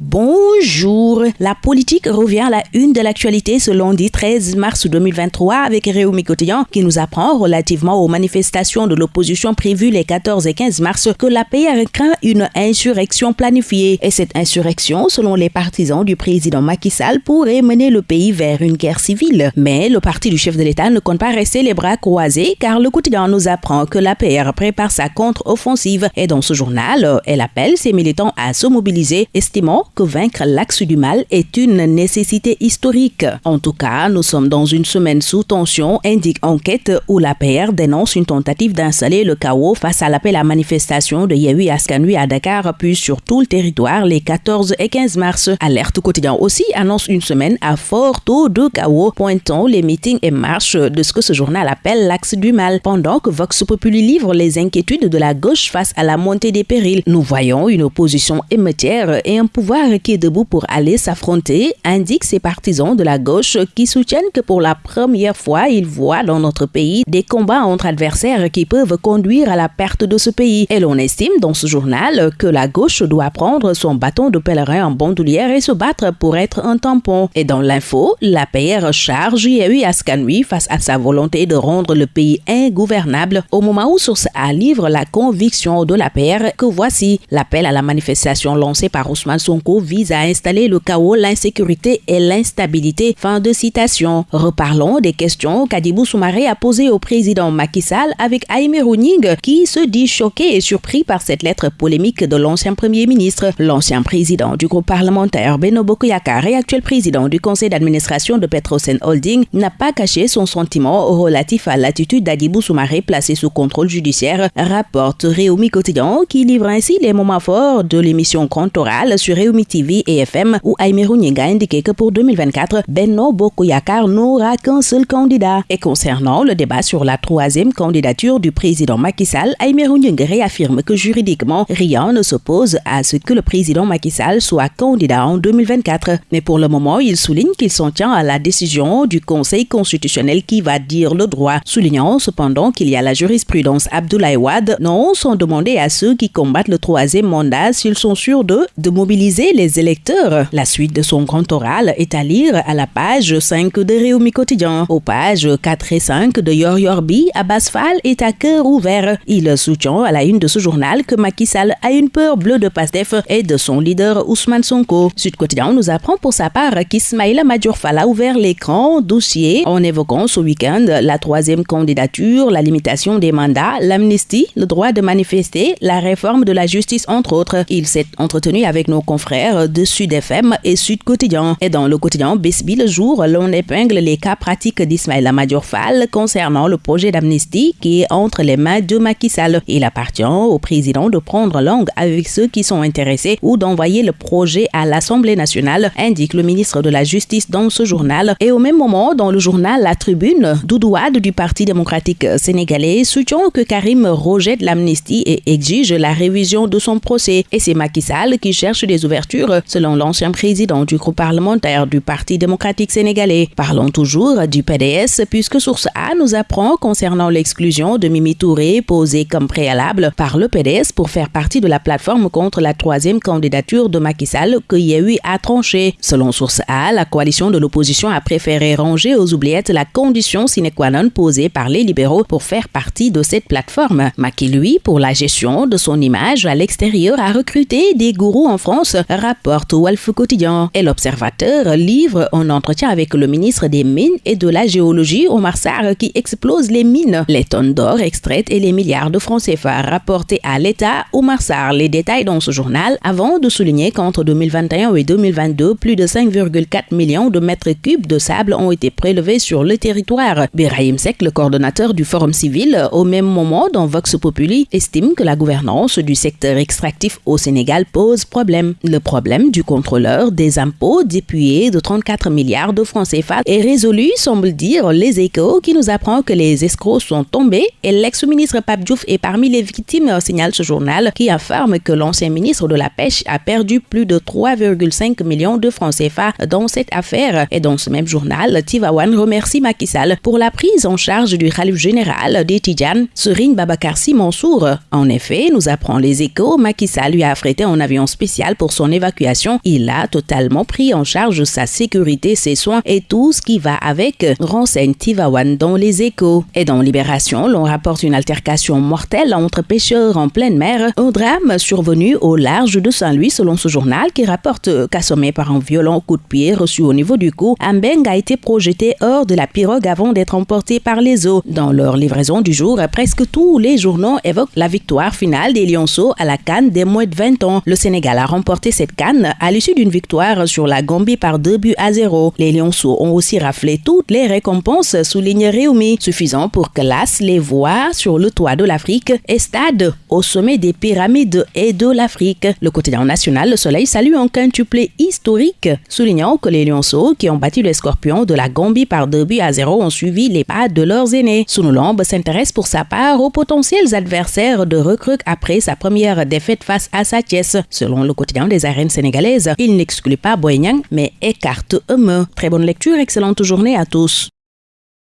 Bonjour. La politique revient à la une de l'actualité ce lundi 13 mars 2023 avec Réumi Quotidien qui nous apprend relativement aux manifestations de l'opposition prévues les 14 et 15 mars que la PR craint une insurrection planifiée. Et cette insurrection, selon les partisans du président Macky Sall, pourrait mener le pays vers une guerre civile. Mais le parti du chef de l'État ne compte pas rester les bras croisés car le quotidien nous apprend que la PR prépare sa contre-offensive et dans ce journal, elle appelle ses militants à se mobiliser, estimant que vaincre l'axe du mal est une nécessité historique. En tout cas, nous sommes dans une semaine sous tension, indique enquête où la PR dénonce une tentative d'installer le chaos face à l'appel à manifestation de Yehui Askanui à Dakar, puis sur tout le territoire les 14 et 15 mars. Alerte quotidien aussi annonce une semaine à fort taux de chaos, pointant les meetings et marches de ce que ce journal appelle l'axe du mal. Pendant que Vox Populi livre les inquiétudes de la gauche face à la montée des périls, nous voyons une opposition émeutière et un pouvoir qui est debout pour aller s'affronter, indique ses partisans de la gauche qui soutiennent que pour la première fois, ils voient dans notre pays des combats entre adversaires qui peuvent conduire à la perte de ce pays. Et l'on estime dans ce journal que la gauche doit prendre son bâton de pèlerin en bandoulière et se battre pour être un tampon. Et dans l'info, la PR charge Yehui Askanui face à sa volonté de rendre le pays ingouvernable au moment où Source A livre la conviction de la PR que voici l'appel à la manifestation lancée par Ousmane Sonko vise à installer le chaos, l'insécurité et l'instabilité. Fin de citation. Reparlons des questions qu'Adibou Soumaré a posées au président Macky Sall avec Aïmé Rouning qui se dit choqué et surpris par cette lettre polémique de l'ancien premier ministre. L'ancien président du groupe parlementaire Beno Bokoyakar et actuel président du conseil d'administration de Petrosen Holding n'a pas caché son sentiment relatif à l'attitude d'Adibou Soumaré placé sous contrôle judiciaire, rapporte Réumi Quotidien qui livre ainsi les moments forts de l'émission Contoral sur Réumi TV et FM où Aïmerou Nyinga a indiqué que pour 2024, Benno Bokoyakar n'aura qu'un seul candidat. Et concernant le débat sur la troisième candidature du président Macky Sall, Aïmerou Nyinga réaffirme que juridiquement, rien ne s'oppose à ce que le président Macky Sall soit candidat en 2024. Mais pour le moment, il souligne qu'il s'en tient à la décision du Conseil constitutionnel qui va dire le droit, soulignant cependant qu'il y a la jurisprudence Abdoulaye Wade, non sans demander à ceux qui combattent le troisième mandat s'ils sont sûrs de mobiliser les électeurs. La suite de son grand oral est à lire à la page 5 de Réumi Quotidien. Aux pages 4 et 5 de Yor Yorbi, Abbas Fall est à cœur ouvert. Il soutient à la une de ce journal que Macky a une peur bleue de Pastef et de son leader Ousmane Sonko. Sud Quotidien nous apprend pour sa part qu'Ismaïla Madjourfal a ouvert l'écran dossier en évoquant ce week-end la troisième candidature, la limitation des mandats, l'amnistie, le droit de manifester, la réforme de la justice entre autres. Il s'est entretenu avec nos confrères de Sud FM et Sud Quotidien. Et dans le quotidien Besbi le jour, l'on épingle les cas pratiques d'Ismaël Fall concernant le projet d'amnistie qui est entre les mains de Macky Sall. Il appartient au président de prendre langue avec ceux qui sont intéressés ou d'envoyer le projet à l'Assemblée nationale, indique le ministre de la Justice dans ce journal. Et au même moment, dans le journal La Tribune, Doudouad du Parti démocratique sénégalais soutient que Karim rejette l'amnistie et exige la révision de son procès. Et c'est Macky Sall qui cherche des ouvertures selon l'ancien président du groupe parlementaire du Parti démocratique sénégalais. Parlons toujours du PDS, puisque Source A nous apprend concernant l'exclusion de Mimi Touré posée comme préalable par le PDS pour faire partie de la plateforme contre la troisième candidature de Macky Sall que eu a tranché. Selon Source A, la coalition de l'opposition a préféré ranger aux oubliettes la condition sine qua non posée par les libéraux pour faire partie de cette plateforme. Macky, lui, pour la gestion de son image à l'extérieur, a recruté des gourous en France rapporte Wolf Quotidien. Et l'Observateur livre un entretien avec le ministre des Mines et de la Géologie, Omar Sarr, qui explose les mines, les tonnes d'or extraites et les milliards de francs CFA rapportés à l'État. Omar Sarr les détails dans ce journal avant de souligner qu'entre 2021 et 2022, plus de 5,4 millions de mètres cubes de sable ont été prélevés sur le territoire. Birahim Sek, le coordonnateur du Forum civil, au même moment dans Vox Populi, estime que la gouvernance du secteur extractif au Sénégal pose problème. Le problème du contrôleur des impôts dépuyé de 34 milliards de francs CFA est résolu, semble dire les échos, qui nous apprend que les escrocs sont tombés et l'ex-ministre Pape Diouf est parmi les victimes, signale ce journal, qui affirme que l'ancien ministre de la Pêche a perdu plus de 3,5 millions de francs CFA dans cette affaire. Et dans ce même journal, Tivawan remercie Macky pour la prise en charge du Khalif général des Tidjane, Serine Babakar Mansour. En effet, nous apprend les échos, Macky lui a affrété un avion spécial pour son son évacuation, il a totalement pris en charge sa sécurité, ses soins et tout ce qui va avec, renseigne Tivawan dans les échos. Et dans Libération, l'on rapporte une altercation mortelle entre pêcheurs en pleine mer, un drame survenu au large de Saint-Louis selon ce journal qui rapporte qu'assommé par un violent coup de pied reçu au niveau du cou, Ambeng a été projeté hors de la pirogue avant d'être emporté par les eaux. Dans leur livraison du jour, presque tous les journaux évoquent la victoire finale des Lionceaux à la Cannes des moins de 20 ans. Le Sénégal a remporté cette Cannes à l'issue d'une victoire sur la Gambie par deux buts à zéro. Les Lionceaux ont aussi raflé toutes les récompenses, souligne Réumi, suffisant pour que les voit sur le toit de l'Afrique et stade au sommet des pyramides et de l'Afrique. Le quotidien national Le Soleil salue un quintuplé historique, soulignant que les Lionceaux, qui ont battu les Scorpions de la Gambie par deux buts à zéro, ont suivi les pas de leurs aînés. Sounoulombe s'intéresse pour sa part aux potentiels adversaires de recrues après sa première défaite face à Satiès. Selon le quotidien arènes sénégalaises, il n'exclut pas Boignan, mais écarte Eme. Très bonne lecture, excellente journée à tous.